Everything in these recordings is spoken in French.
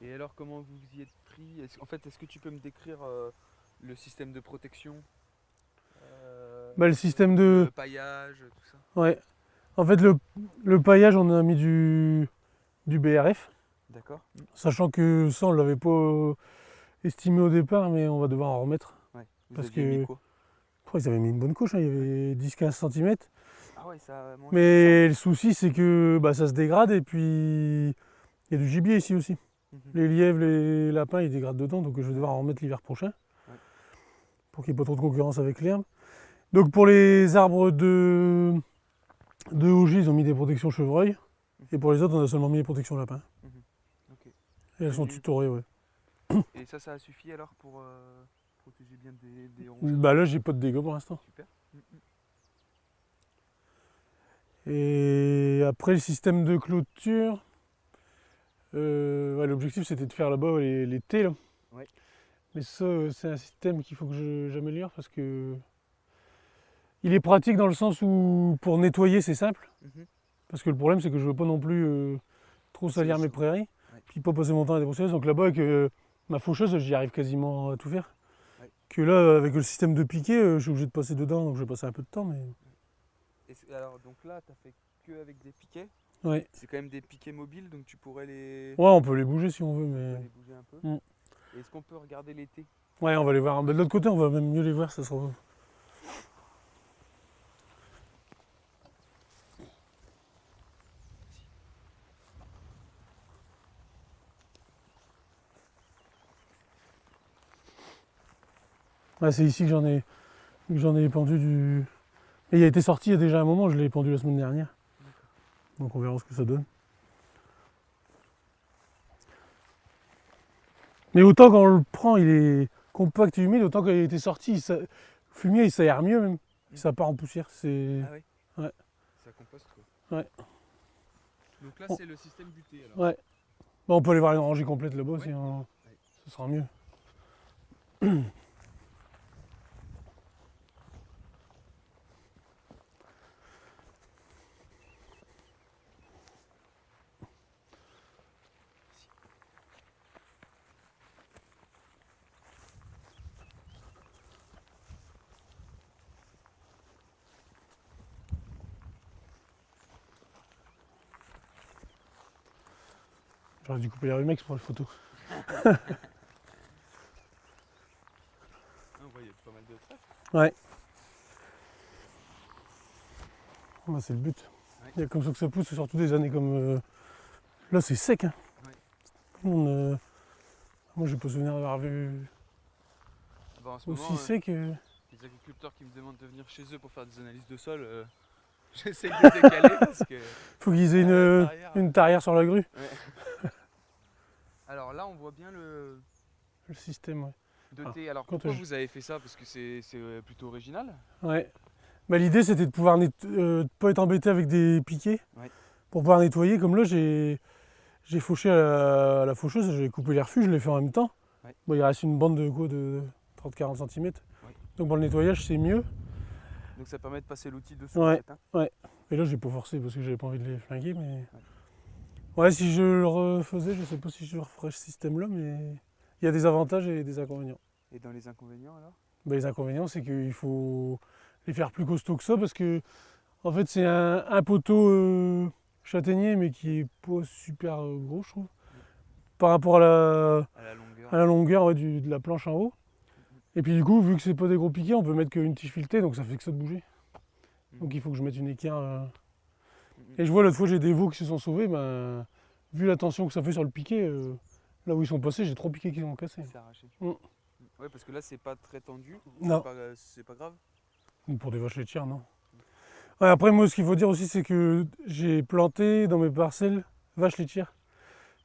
Et alors, comment vous y êtes pris? Est-ce- En fait, est-ce que tu peux me décrire euh, le système de protection? Euh, Bah, le système de... Le paillage, tout ça Ouais. En fait, le, le paillage, on a mis du, du BRF, D'accord. sachant que ça, on l'avait pas euh, estimé au départ, mais on va devoir en remettre. Ouais. Vous Parce mis que- quoi? Oh, ils avaient mis une bonne couche, hein, il y avait 10-15 cm. Ah ouais, ça Mais le souci, c'est que bah, ça se dégrade et puis il y a du gibier ici aussi. Mhm. Les lièvres, les lapins, ils dégradent dedans, donc je vais devoir en remettre l'hiver prochain. Ouais. Pour qu'il n'y ait pas trop de concurrence avec l'herbe. Donc pour les arbres de, de ils ont mis des protections chevreuil. Et pour les autres, on a seulement mis des protections lapin. Ok. Et elles sont Mhm. tutorées, ouais. Et ça, ça a suffi alors pour euh, protéger bien des, des rongeurs Bah là, j'ai pas de dégâts pour l'instant. Super. Mhm. Et après, le système de clôture, euh, ouais, l'objectif c'était de faire là-bas les, les T. Là. Ouais. Mais ça, euh, c'est un système qu'il faut que j'améliore parce que il est pratique dans le sens où pour nettoyer c'est simple. Mhm. Parce que le problème c'est que je veux pas non plus euh, trop salir mes prairies. Ouais. Puis pas passer mon temps à débroussailleuse. Donc là-bas avec euh, ma faucheuse j'y arrive quasiment à tout faire. Ouais. Que là avec le système de piquet euh, je suis obligé de passer dedans donc je vais passer un peu de temps. Mais Et c'est- alors, donc là, tu as fait que avec des piquets? Ouais. C'est quand même des piquets mobiles, donc tu pourrais les, Ouais on peut les bouger si on veut mais. les bouger un peu. Mm. Est-ce qu'on peut regarder l'été? Ouais, on va les voir. De l'autre côté, on va même mieux les voir, ça sera. Ouais, c'est ici que j'en ai, que j'en ai pendu du. Et il a été sorti il y a déjà un moment, je l'ai pendu la semaine dernière. Donc on verra ce que ça donne. Mais autant quand on le prend, il est compact et humide, autant quand il a été sorti, il le fumier il s'aère mieux même. Ça part en poussière. C'est... Ah oui Ouais. Ça composte quoi. Ouais. Donc là, Bon. c'est le système du thé alors. Ouais. Bon, on peut aller voir une rangée complète là-bas aussi. Ouais. hein. Ouais. Ce sera mieux. J'aurais dû couper les rumex pour les photos. Ah, on voit, il y a pas mal de trèfles. Bah, c'est le but. Ouais. Il y a comme ça que ça pousse, surtout des années comme. euh, Là, c'est sec. Hein. Ouais. On, euh, Moi, j'ai pas souvenir d'avoir vu Ah bah, en ce aussi moment, euh, sec. euh. les agriculteurs qui me demandent de venir chez eux pour faire des analyses de sol, j'essaie de décaler parce que. Faut qu'ils aient une, une tarière sur la grue. Alors là, on voit bien le Le système, ouais. de Ah, thé. Alors quand pourquoi je- vous avez fait ça? Parce que c'est euh, plutôt original. Ouais. Bah, L'idée c'était de pouvoir euh, de pas être embêté avec des piquets Ouais. pour pouvoir nettoyer. Comme là j'ai fauché à la, à la faucheuse, j'ai coupé les refus, je l'ai fait en même temps. Ouais. Bon, il reste une bande de quoi de 30-40 cm. Ouais. Donc pour le nettoyage c'est mieux. Donc ça permet de passer l'outil dessous. Ouais. en fait, hein. Et là j'ai pas forcé parce que j'avais pas envie de les flinguer. Mais ouais, si je le refaisais, je sais pas si je referais ce système là, mais il y a des avantages et des inconvénients. Et dans les inconvénients alors? Bah, les inconvénients, c'est qu'il faut les faire plus costauds que ça parce que, en fait, c'est un, un poteau euh, châtaignier, mais qui est pas super euh, gros, je trouve. Par rapport à la, À la longueur. à la longueur ouais, du- de la planche en haut. Et puis, du coup, vu que c'est pas des gros piquets, on peut mettre qu'une tige filetée, donc ça fait que ça de bouger. Donc, il faut que je mette une équerre. euh. Et je vois l'autre fois, j'ai des veaux qui se sont sauvés. Ben, vu la tension que ça fait sur le piquet, euh, là où ils sont passés, j'ai trois piquets qui sont cassés. C'est arraché. Mm. Ouais, parce que là, c'est pas très tendu. Non. C'est pas, euh, c'est pas grave. Ou Pour des vaches laitières, non. Ouais, après, moi, ce qu'il faut dire aussi, c'est que j'ai planté dans mes parcelles vaches laitières.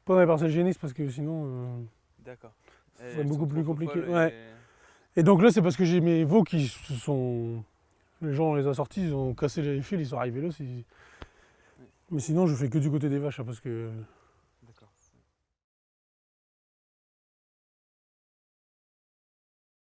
Pas dans les parcelles génisses, parce que sinon. euh, D'accord. Elles beaucoup plus compliqué, ouais. et- Et donc là, c'est parce que j'ai mes veaux qui se sont. Les gens, on les a sortis, ils ont cassé les fils, ils sont arrivés là. Mais sinon, je fais que du côté des vaches, hein, parce que